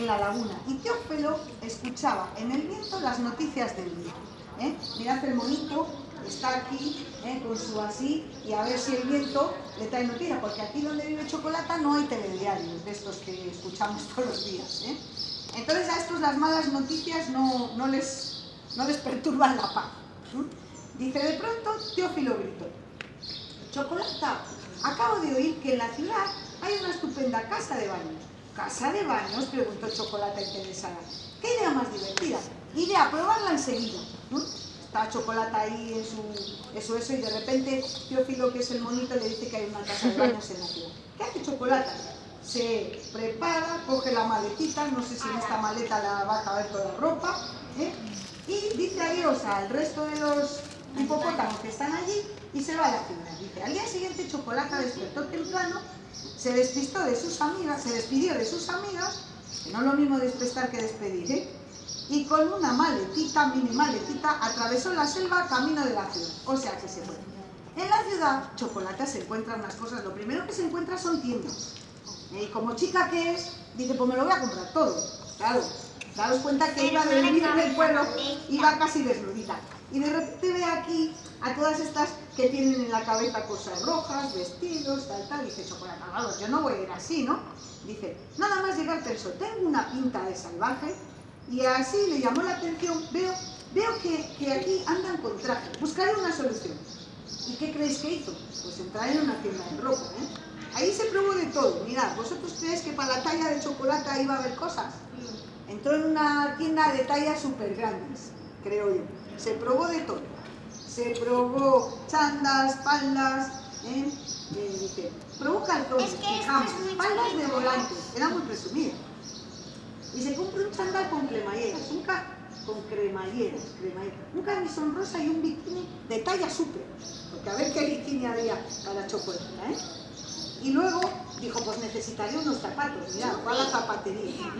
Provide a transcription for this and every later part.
en la laguna y Teófilo escuchaba en el viento las noticias del día. ¿eh? Mirad el monito, está aquí ¿eh? con su así y a ver si el viento le trae noticias, porque aquí donde vive Chocolata no hay telediarios de estos que escuchamos todos los días. ¿eh? Entonces a estos las malas noticias no, les, no les perturban la paz. Dice, de pronto Teófilo gritó, Chocolata, acabo de oír que en la ciudad hay una estupenda casa de baños. ¿Casa de baños? Preguntó Chocolata interesada. ¿Qué idea más divertida? Iré a probarla enseguida. Está Chocolata ahí en su eso, eso, y de repente Teófilo, que es el monito, le dice que hay una casa de baños en la ciudad. ¿Qué hace Chocolata? Se prepara, coge la maletita, no sé si en esta maleta la va a caber toda la ropa, ¿eh? y dice adiós al resto de los hipopótamos que están allí y se va a la ciudad. Dice, al día siguiente Chocolata despertó temprano, se despistó de sus amigas, se despidió de sus amigas, que no es lo mismo despertar que despedir, ¿eh? y con una maletita, mini maletita, atravesó la selva camino de la ciudad. O sea que se fue. En la ciudad, Chocolata se encuentra unas cosas, lo primero que se encuentra son tiendas. Y como chica que es, dice, pues me lo voy a comprar todo. Claro, daros cuenta que iba de venir del pueblo, iba casi desnudita. Y de repente ve aquí a todas estas que tienen en la cabeza cosas rojas, vestidos, tal, tal. Dice, Chocolata, vamos, yo no voy a ir así, ¿no? Dice, nada más llegar pensó, tengo una pinta de salvaje, y así le llamó la atención, veo, veo que, que aquí andan con traje, buscaré una solución. ¿Y qué creéis que hizo? Pues entrar en una tienda de ropa, ¿eh? Ahí se probó de todo. Mirad, ¿vosotros creéis que para la talla de chocolate iba a haber cosas? Entró en una tienda de tallas súper grandes, creo yo. Se probó de todo. Se probó chandas, paldas, ¿eh? Eh, probó calzones, pijamas, paldas de volantes. Era muy presumida y se compra un chándal con cremalleras, un con cremalleras, cremalleras, un camisón rosa y un bikini de talla súper, porque a ver qué bikini había para chocolate, ¿eh? Y luego dijo, pues necesitaré unos zapatos, mira, va a la zapatería.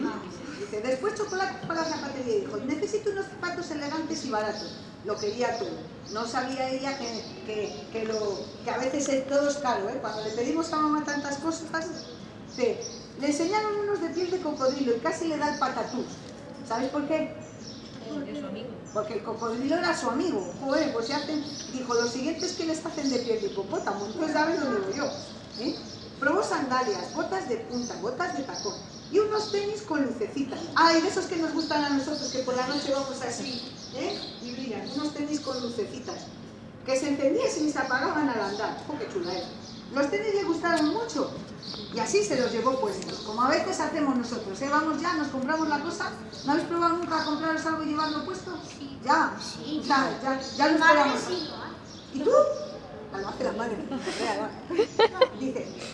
Dice, después chocolate para la zapatería y dijo, necesito unos zapatos elegantes y baratos. Lo quería todo. No sabía ella que, que, lo, que a veces es todo es caro, ¿eh? Cuando le pedimos a mamá tantas cosas, dice, le enseñaron unos de piel de cocodrilo y casi le da el patatús. ¿Sabes por qué? Porque es su amigo. Porque el cocodrilo era su amigo. Joder, pues se hacen... Dijo, los siguientes que les hacen de piel de hipopótamo. Entonces, ¿sabes dónde voy yo? ¿Eh? Probó sandalias, botas de punta, botas de tacón y unos tenis con lucecitas. Ay, de esos que nos gustan a nosotros, que por la noche vamos así, ¿eh? Y brillan, unos tenis con lucecitas, que se encendían y se apagaban al andar. ¡Oh, qué chula era! Los tenis le gustaron mucho y así se los llevó puestos, como a veces hacemos nosotros, ¿eh? Vamos ya, nos compramos la cosa, ¿no habéis probado nunca compraros algo y llevarlo puesto? Sí. Ya, Sí. ya, ya, ya lo esperamos. sí lo hace. ¿Y tú? Ah, lo hace la madre.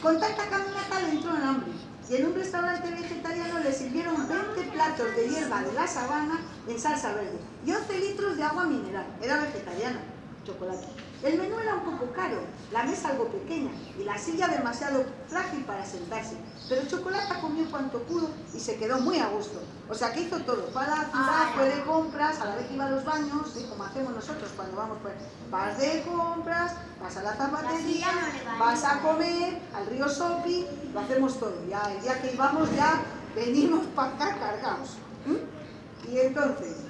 Dice, con tanta caminata le entró en hambre. Y en un restaurante vegetariano le sirvieron 20 platos de hierba de la sabana en salsa verde y 11 litros de agua mineral. Era vegetariana, chocolate. El menú era un poco caro, la mesa algo pequeña y la silla demasiado frágil para sentarse. Pero Chocolata comió cuanto pudo y se quedó muy a gusto. O sea que hizo todo. Fue a la ciudad, fue de compras, a la vez que iba a los baños, ¿sí? como hacemos nosotros cuando vamos, pues vas de compras, vas a la zapatería, no vas a comer, al río Sopi, lo hacemos todo. Ya el día que íbamos ya venimos para acá cargados. ¿Mm? Y entonces,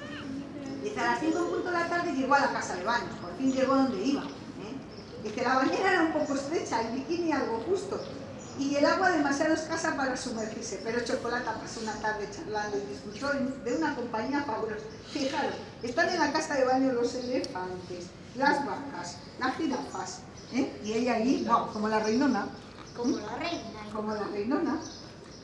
Dice, a las 5 en punto de la tarde llegó a la casa de baños, por fin llegó donde iba. ¿eh? Dice, la bañera era un poco estrecha, el bikini algo justo, y el agua demasiado escasa para sumergirse, pero Chocolata pasó una tarde charlando y disfrutó de una compañía fabulosa. Fijaros, están en la casa de baño los elefantes, las vacas, las jirafas, ¿eh? y ella ahí, wow, como la reinona, Como la reina. como la reinona,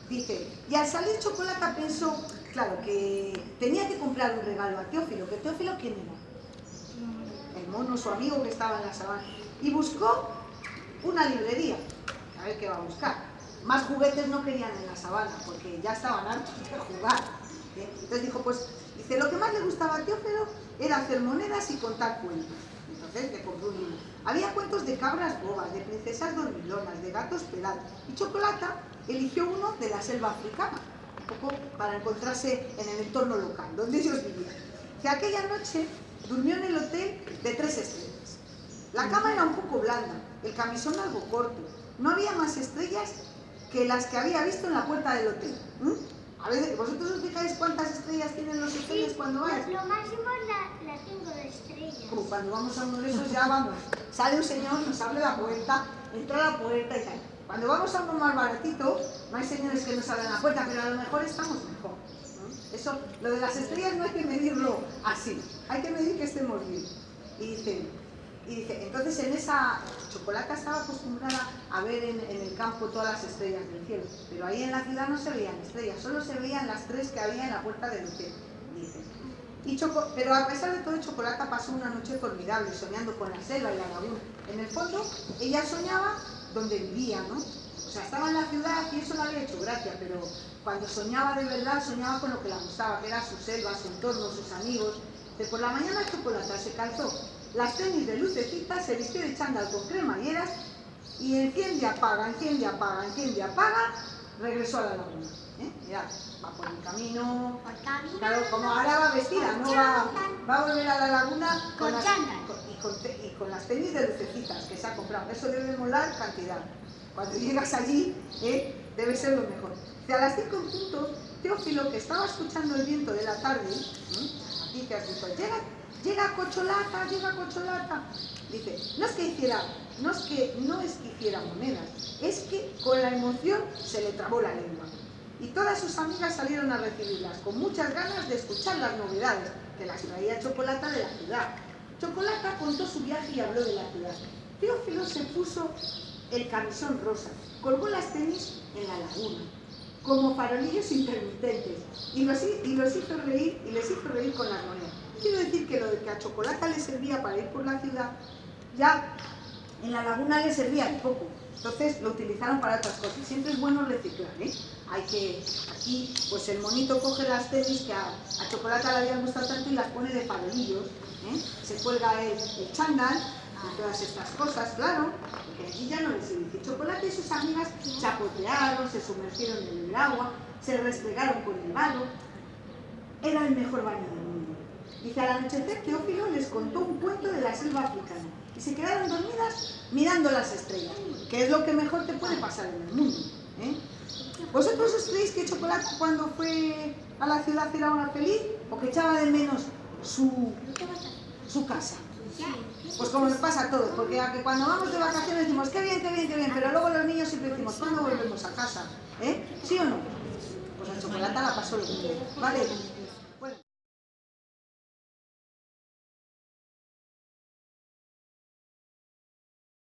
dice, y al salir Chocolata pensó, claro, que tenía que comprar un regalo a Teófilo, que Teófilo, ¿quién era? El mono, su amigo que estaba en la sabana. Y buscó una librería, a ver qué va a buscar. Más juguetes no querían en la sabana, porque ya estaban hartos de jugar. ¿eh? Entonces dijo, pues, dice, lo que más le gustaba a Teófilo era hacer monedas y contar cuentos. Entonces le compró un. Había cuentos de cabras bobas, de princesas dormilonas, de gatos pelados. Y Chocolata eligió uno de la selva africana, un poco para encontrarse en el entorno local, donde ellos vivían. Que aquella noche durmió en el hotel de tres estrellas. La cama era un poco blanda, el camisón algo corto. No había más estrellas que las que había visto en la puerta del hotel. A veces, ¿vosotros os fijáis cuántas estrellas tienen los hoteles cuando vais? Lo máximo la, la tengo de estrellas. Como cuando vamos a uno de esos ya vamos. Sale un señor, nos abre la puerta, entra a la puerta y tal. Cuando vamos a uno más baratito, hay señores que nos abran la puerta, pero a lo mejor estamos mejor. Eso, lo de las estrellas no hay que medirlo así, hay que medir que estemos bien. Y dice, y dice, entonces en esa chocolata estaba acostumbrada a ver en, en, el campo todas las estrellas del cielo, pero ahí en la ciudad no se veían estrellas, solo se veían las tres que había en la puerta del hotel, dice. Y Choco, pero a pesar de todo, Chocolata pasó una noche formidable, soñando con la selva y la laguna. En el fondo, ella soñaba donde vivía, ¿no? O sea, estaba en la ciudad y eso le había hecho gracia, pero cuando soñaba de verdad, soñaba con lo que le gustaba, que era su selva, su entorno, sus amigos. De por la mañana Chocolata se calzó las tenis de lucecitas, se vistió de chándal con cremalleras y enciende, apaga, enciende, apaga, enciende, apaga, regresó a la laguna. ¿eh? Mirad, va por el camino, claro, como ahora va vestida, no va, va a volver a la laguna con, con, y, y, con, las tenis de lucecitas que se ha comprado. Eso debe molar cantidad. Cuando llegas allí, ¿eh? debe ser lo mejor. Y a las 5 en punto, Teófilo, que estaba escuchando el viento de la tarde, ¿eh? aquí que has dicho, llega llega Cocholata, llega Cocholata. Dice, no es que hiciera, no es que, no es que hiciera monedas, es que con la emoción se le trabó la lengua. Y todas sus amigas salieron a recibirlas, con muchas ganas de escuchar las novedades que las traía Chocolata de la ciudad. Chocolata contó su viaje y habló de la ciudad. Teófilo se puso el camisón rosa, colgó las tenis en la laguna, como farolillos intermitentes, y los, hizo reír y les hizo reír con las monedas. Quiero decir que lo de que a Chocolata le servía para ir por la ciudad, ya en la laguna le servía un poco. Entonces lo utilizaron para otras cosas. Siempre es bueno reciclar, ¿eh? Hay que, aquí, pues el monito coge las tenis que a, a Chocolata le habían gustado tanto y las pone de farolillos, ¿eh? Se cuelga el, el chándal y todas estas cosas, claro, porque allí ya no les sirve. Chocolate y sus amigas chapotearon, se sumergieron en el agua, se restregaron con el barro. Era el mejor baño del mundo. Dice, al anochecer Teófilo les contó un cuento de la selva africana y se quedaron dormidas mirando las estrellas, que es lo que mejor te puede pasar en el mundo. ¿eh? ¿Vosotros os creéis que Chocolate cuando fue a la ciudad era una feliz o que echaba de menos su, su casa? Pues como nos pasa a todos, porque cuando vamos de vacaciones decimos, qué bien, qué bien, qué bien, pero luego los niños siempre decimos, ¿cuándo volvemos a casa? ¿Eh? ¿Sí o no? Pues a Chocolata la pasó lo mismo, ¿vale?